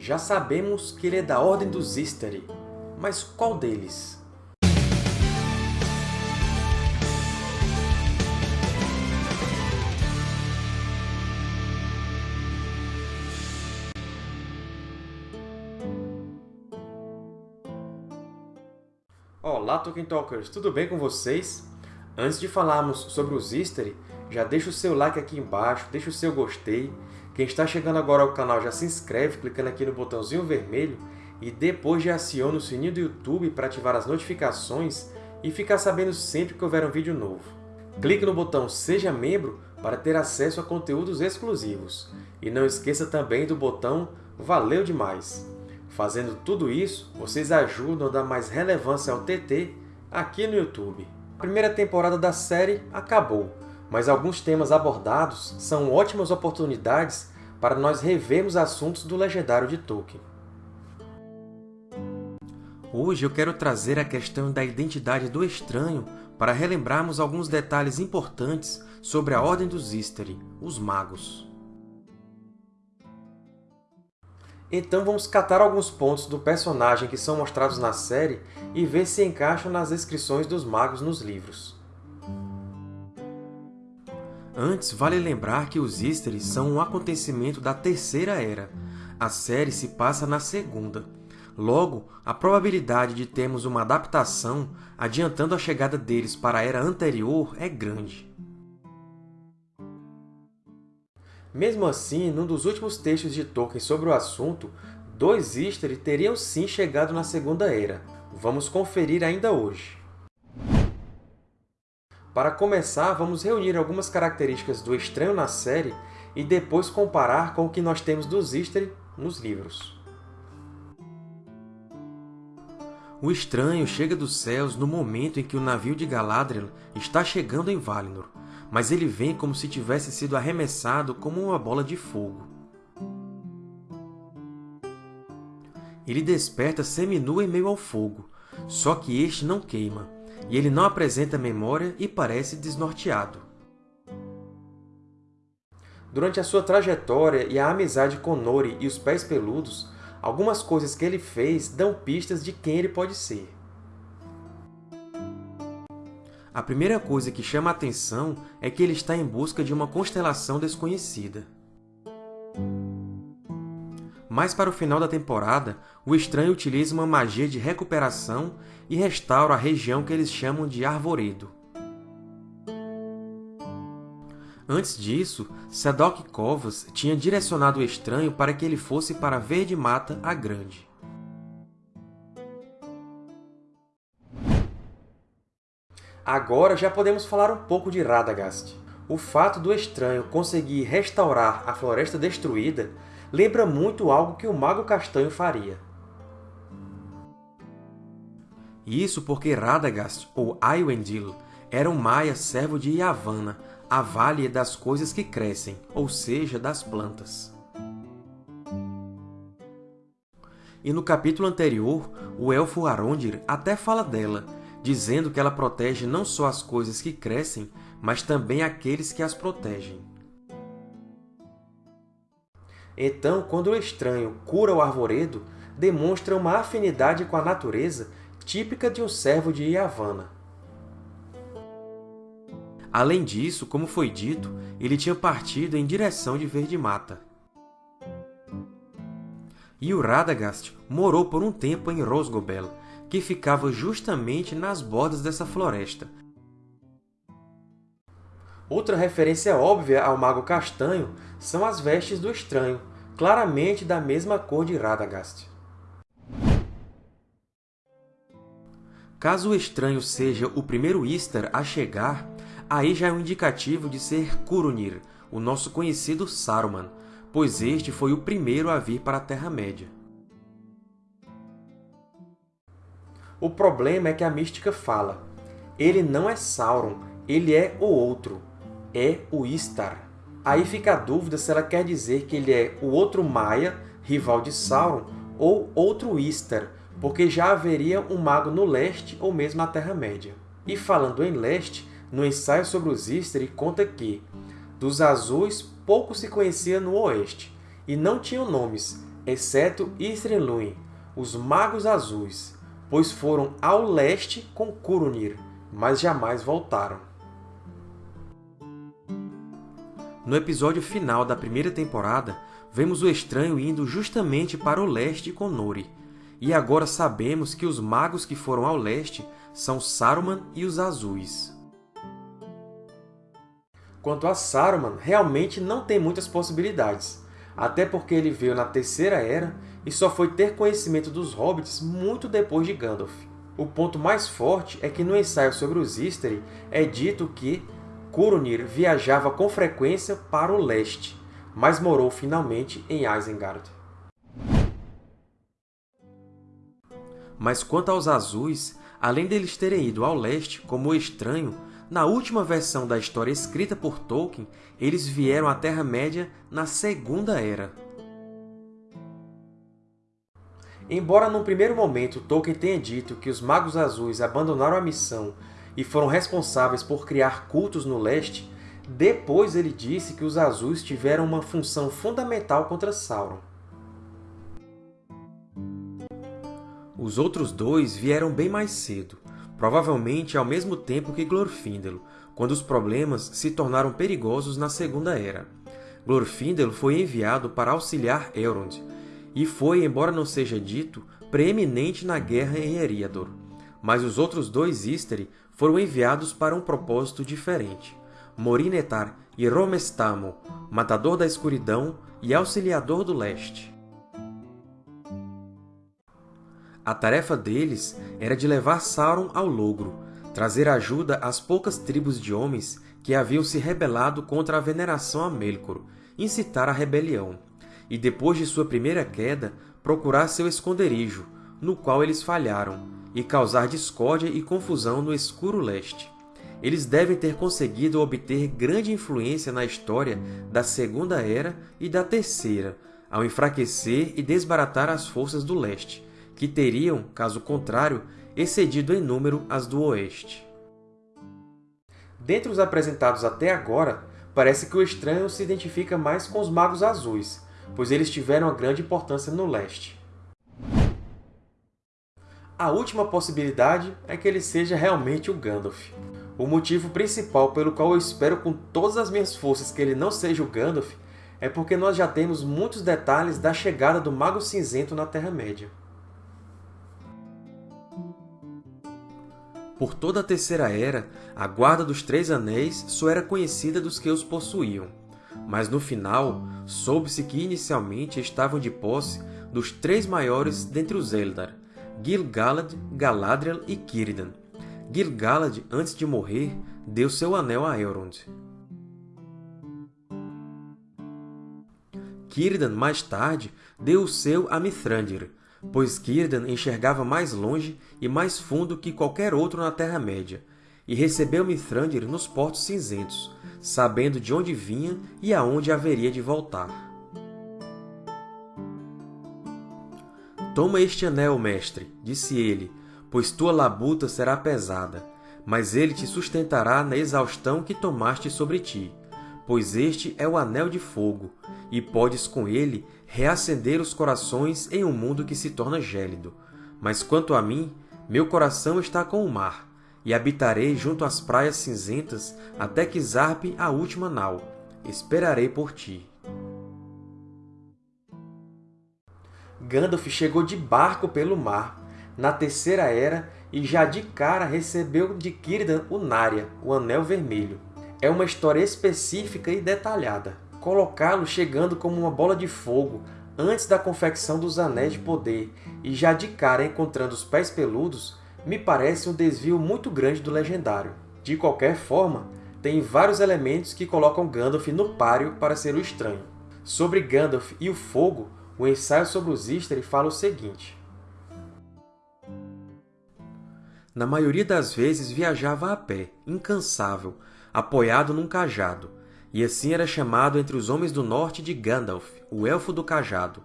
Já sabemos que ele é da Ordem dos Istari, mas qual deles? Olá, Tolkien Talkers! Tudo bem com vocês? Antes de falarmos sobre os Istari, já deixa o seu like aqui embaixo, deixa o seu gostei. Quem está chegando agora ao canal já se inscreve clicando aqui no botãozinho vermelho e depois já aciona o sininho do YouTube para ativar as notificações e ficar sabendo sempre que houver um vídeo novo. Clique no botão Seja Membro para ter acesso a conteúdos exclusivos. E não esqueça também do botão Valeu demais! Fazendo tudo isso, vocês ajudam a dar mais relevância ao TT aqui no YouTube. A primeira temporada da série acabou, mas alguns temas abordados são ótimas oportunidades para nós revermos assuntos do legendário de Tolkien. Hoje eu quero trazer a questão da identidade do estranho para relembrarmos alguns detalhes importantes sobre a Ordem dos Istari, os Magos. Então vamos catar alguns pontos do personagem que são mostrados na série e ver se encaixam nas descrições dos magos nos livros. Antes, vale lembrar que os Istari são um acontecimento da Terceira Era. A série se passa na Segunda. Logo, a probabilidade de termos uma adaptação adiantando a chegada deles para a Era anterior é grande. Mesmo assim, num dos últimos textos de Tolkien sobre o assunto, dois Istari teriam sim chegado na Segunda Era. Vamos conferir ainda hoje. Para começar, vamos reunir algumas características do estranho na série e depois comparar com o que nós temos dos Istari nos livros. O estranho chega dos céus no momento em que o navio de Galadriel está chegando em Valinor, mas ele vem como se tivesse sido arremessado como uma bola de fogo. Ele desperta seminu em meio ao fogo, só que este não queima, e ele não apresenta memória e parece desnorteado. Durante a sua trajetória e a amizade com Nori e os Pés Peludos, algumas coisas que ele fez dão pistas de quem ele pode ser. A primeira coisa que chama a atenção é que ele está em busca de uma constelação desconhecida. Mais para o final da temporada, o Estranho utiliza uma magia de recuperação e restaura a região que eles chamam de Arvoredo. Antes disso, Sadok Kovas tinha direcionado o Estranho para que ele fosse para Verde Mata a Grande. Agora já podemos falar um pouco de Radagast. O fato do estranho conseguir restaurar a Floresta Destruída lembra muito algo que o Mago Castanho faria. Isso porque Radagast, ou Aywendil, era um maia servo de Yavanna, a Vale das Coisas que Crescem, ou seja, das plantas. E no capítulo anterior, o Elfo Arondir até fala dela, dizendo que ela protege não só as coisas que crescem, mas também aqueles que as protegem. Então, quando o estranho cura o arvoredo, demonstra uma afinidade com a natureza típica de um servo de Yavanna. Além disso, como foi dito, ele tinha partido em direção de Verde Mata. E o Radagast morou por um tempo em Rosgobel, que ficava justamente nas bordas dessa floresta. Outra referência óbvia ao Mago Castanho são as vestes do Estranho, claramente da mesma cor de Radagast. Caso o Estranho seja o primeiro Istar a chegar, aí já é um indicativo de ser Curunir, o nosso conhecido Saruman, pois este foi o primeiro a vir para a Terra-média. O problema é que a mística fala ele não é Sauron, ele é o outro, é o Istar. Aí fica a dúvida se ela quer dizer que ele é o outro Maia, rival de Sauron, ou outro Istar, porque já haveria um mago no leste ou mesmo na Terra-média. E falando em leste, no ensaio sobre os Istari conta que dos azuis pouco se conhecia no oeste, e não tinham nomes, exceto Ithrilluin, os Magos Azuis, pois foram ao leste com Curunir, mas jamais voltaram. No episódio final da primeira temporada, vemos o Estranho indo justamente para o leste com Nori, e agora sabemos que os magos que foram ao leste são Saruman e os Azuis. Quanto a Saruman, realmente não tem muitas possibilidades, até porque ele veio na Terceira Era e só foi ter conhecimento dos Hobbits muito depois de Gandalf. O ponto mais forte é que no ensaio sobre os Istari é dito que Curunir viajava com frequência para o leste, mas morou finalmente em Isengard. Mas quanto aos Azuis, além deles terem ido ao leste como Estranho, na última versão da história escrita por Tolkien, eles vieram à Terra-média na Segunda Era. Embora num primeiro momento Tolkien tenha dito que os Magos Azuis abandonaram a missão e foram responsáveis por criar cultos no leste, depois ele disse que os Azuis tiveram uma função fundamental contra Sauron. Os outros dois vieram bem mais cedo, provavelmente ao mesmo tempo que Glorfindel, quando os problemas se tornaram perigosos na Segunda Era. Glorfindel foi enviado para auxiliar Elrond, e foi, embora não seja dito, preeminente na guerra em Eriador. Mas os outros dois Istari foram enviados para um propósito diferente. Morinetar e Romestamo, Matador da Escuridão e Auxiliador do Leste. A tarefa deles era de levar Sauron ao logro, trazer ajuda às poucas tribos de homens que haviam se rebelado contra a veneração a Melkor, incitar a rebelião e, depois de sua primeira queda, procurar seu esconderijo, no qual eles falharam, e causar discórdia e confusão no escuro leste. Eles devem ter conseguido obter grande influência na história da Segunda Era e da Terceira, ao enfraquecer e desbaratar as forças do leste, que teriam, caso contrário, excedido em número as do oeste. Dentre os apresentados até agora, parece que o estranho se identifica mais com os Magos Azuis, pois eles tiveram uma grande importância no leste. A última possibilidade é que ele seja realmente o Gandalf. O motivo principal pelo qual eu espero com todas as minhas forças que ele não seja o Gandalf é porque nós já temos muitos detalhes da chegada do Mago Cinzento na Terra-média. Por toda a Terceira Era, a Guarda dos Três Anéis só era conhecida dos que os possuíam mas no final soube-se que inicialmente estavam de posse dos três maiores dentre os Eldar, Gil-galad, Galadriel e Círdan. Gil-galad, antes de morrer, deu seu anel a Elrond. Círdan, mais tarde, deu o seu a Mithrandir, pois Círdan enxergava mais longe e mais fundo que qualquer outro na Terra-média, e recebeu Mithrandir nos Portos Cinzentos, sabendo de onde vinha e aonde haveria de voltar. Toma este anel, mestre, disse ele, pois tua labuta será pesada, mas ele te sustentará na exaustão que tomaste sobre ti, pois este é o anel de fogo, e podes com ele reacender os corações em um mundo que se torna gélido. Mas quanto a mim, meu coração está com o mar, e habitarei junto às praias cinzentas até que zarpe a última nau. Esperarei por ti. Gandalf chegou de barco pelo mar, na Terceira Era, e já de cara recebeu de Círdan o Narya, o Anel Vermelho. É uma história específica e detalhada. Colocá-lo chegando como uma bola de fogo antes da confecção dos Anéis de Poder e já de cara encontrando os Pés Peludos me parece um desvio muito grande do legendário. De qualquer forma, tem vários elementos que colocam Gandalf no páreo para ser o estranho. Sobre Gandalf e o fogo, o ensaio sobre os Istari fala o seguinte. Na maioria das vezes viajava a pé, incansável, apoiado num cajado, e assim era chamado entre os homens do norte de Gandalf, o Elfo do Cajado,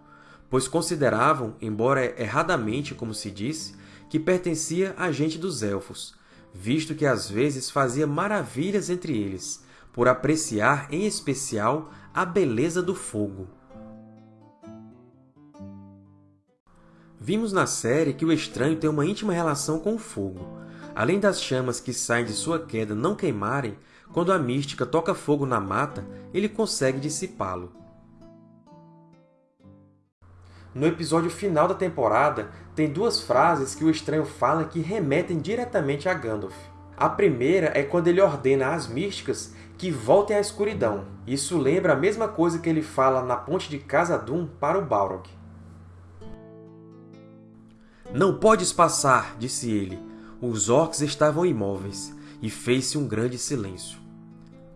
pois consideravam, embora erradamente como se disse, que pertencia à gente dos Elfos, visto que às vezes fazia maravilhas entre eles, por apreciar em especial a beleza do fogo. Vimos na série que o Estranho tem uma íntima relação com o fogo. Além das chamas que saem de sua queda não queimarem, quando a mística toca fogo na mata, ele consegue dissipá-lo. No episódio final da temporada, tem duas frases que o Estranho fala que remetem diretamente a Gandalf. A primeira é quando ele ordena às místicas que voltem à escuridão. Isso lembra a mesma coisa que ele fala na ponte de Khazad-dûm para o Balrog. Não podes passar, disse ele. Os orcs estavam imóveis, e fez-se um grande silêncio.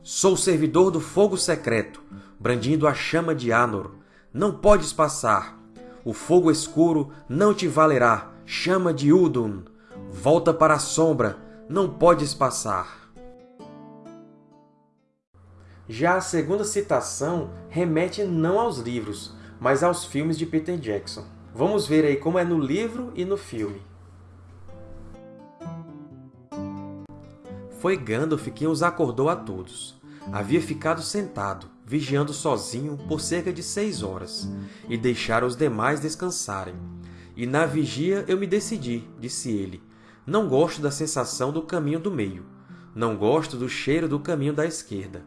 Sou servidor do fogo secreto, brandindo a chama de Anor. Não podes passar. O fogo escuro não te valerá, chama de Udun. Volta para a sombra, não podes passar. Já a segunda citação remete não aos livros, mas aos filmes de Peter Jackson. Vamos ver aí como é no livro e no filme. Foi Gandalf quem os acordou a todos. Havia ficado sentado, vigiando sozinho por cerca de seis horas, e deixara os demais descansarem. E na vigia eu me decidi, disse ele. Não gosto da sensação do caminho do meio. Não gosto do cheiro do caminho da esquerda.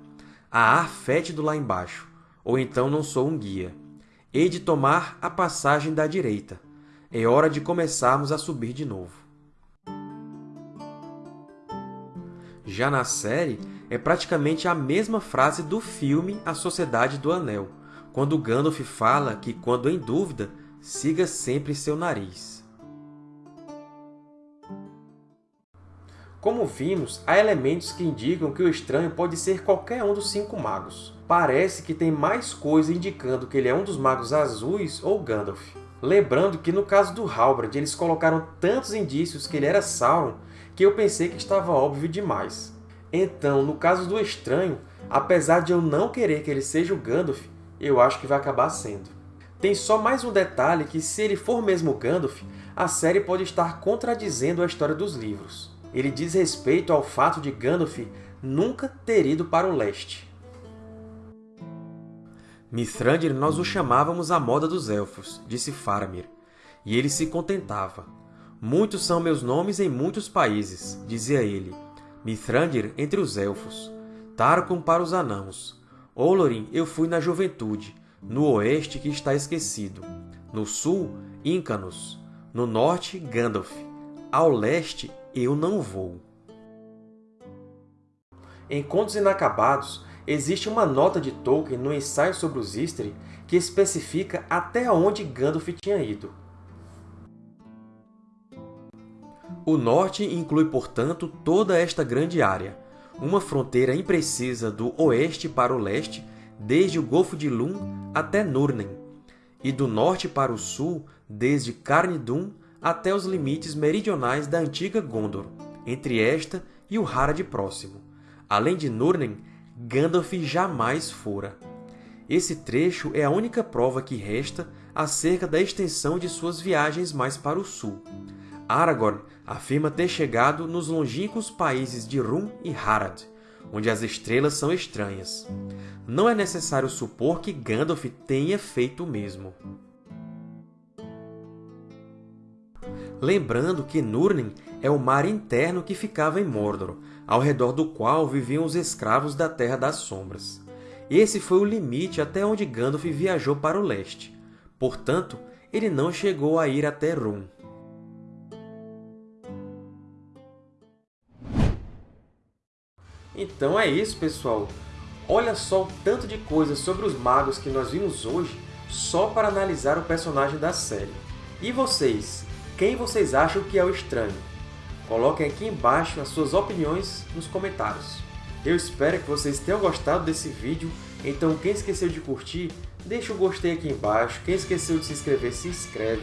Há ar fétido lá embaixo. Ou então não sou um guia. Hei de tomar a passagem da direita. É hora de começarmos a subir de novo. Já na série, é praticamente a mesma frase do filme A Sociedade do Anel, quando Gandalf fala que, quando em dúvida, siga sempre seu nariz. Como vimos, há elementos que indicam que o estranho pode ser qualquer um dos cinco magos. Parece que tem mais coisa indicando que ele é um dos magos azuis ou Gandalf. Lembrando que no caso do Halbrand, eles colocaram tantos indícios que ele era Sauron que eu pensei que estava óbvio demais. Então, no caso do Estranho, apesar de eu não querer que ele seja o Gandalf, eu acho que vai acabar sendo. Tem só mais um detalhe que, se ele for mesmo Gandalf, a série pode estar contradizendo a história dos livros ele diz respeito ao fato de Gandalf nunca ter ido para o leste. Mithrandir nós o chamávamos a moda dos Elfos, disse Faramir, e ele se contentava. Muitos são meus nomes em muitos países, dizia ele. Mithrandir entre os Elfos, Tarkum para os Anãos. Olorin eu fui na juventude, no oeste que está esquecido. No sul, Incanos. No norte, Gandalf. Ao leste, eu não vou. Em Contos Inacabados, existe uma nota de Tolkien no ensaio sobre os Istari que especifica até onde Gandalf tinha ido. O norte inclui, portanto, toda esta grande área, uma fronteira imprecisa do oeste para o leste, desde o Golfo de Lum até Nurnen, e do norte para o sul, desde Carnidum até os limites meridionais da antiga Gondor, entre esta e o Harad próximo. Além de Núrnen, Gandalf jamais fora. Esse trecho é a única prova que resta acerca da extensão de suas viagens mais para o sul. Aragorn afirma ter chegado nos longínquos países de Rum e Harad, onde as estrelas são estranhas. Não é necessário supor que Gandalf tenha feito o mesmo. lembrando que Núrnen é o mar interno que ficava em Mordor, ao redor do qual viviam os escravos da Terra das Sombras. Esse foi o limite até onde Gandalf viajou para o leste. Portanto, ele não chegou a ir até Rum. Então é isso, pessoal! Olha só o tanto de coisas sobre os magos que nós vimos hoje só para analisar o personagem da série. E vocês, quem vocês acham que é o estranho? Coloquem aqui embaixo as suas opiniões nos comentários. Eu espero que vocês tenham gostado desse vídeo, então quem esqueceu de curtir, deixa o gostei aqui embaixo, quem esqueceu de se inscrever, se inscreve,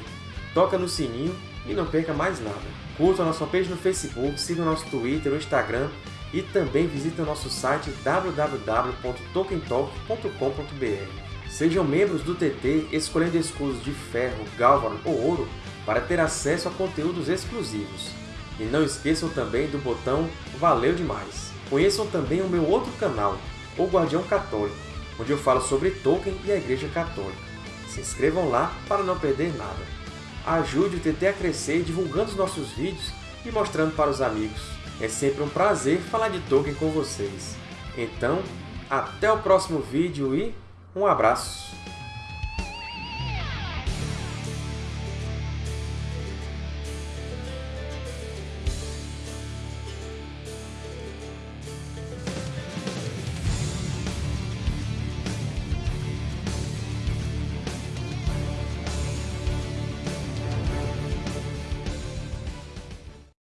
toca no sininho e não perca mais nada. Curta a nossa page no Facebook, siga o nosso Twitter, o Instagram e também visite o nosso site www.tokentalk.com.br. Sejam membros do TT escolhendo escudos de ferro, gálvano ou ouro para ter acesso a conteúdos exclusivos. E não esqueçam também do botão Valeu Demais! Conheçam também o meu outro canal, O Guardião Católico, onde eu falo sobre Tolkien e a Igreja Católica. Se inscrevam lá para não perder nada. ajude o TT a crescer divulgando os nossos vídeos e mostrando para os amigos. É sempre um prazer falar de Tolkien com vocês. Então, até o próximo vídeo e um abraço!